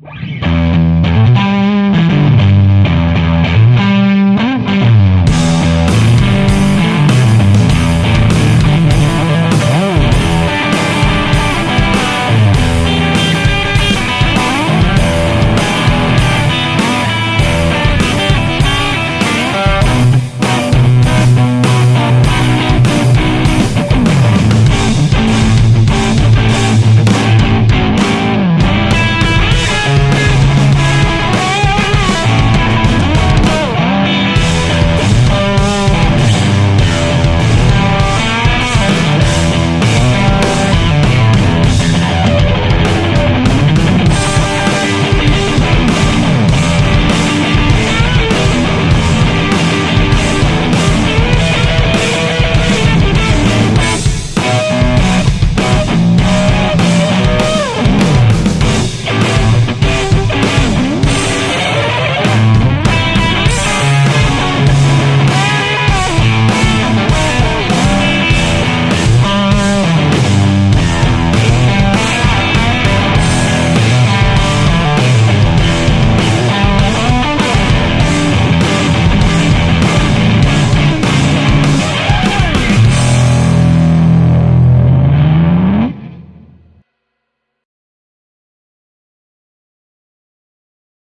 you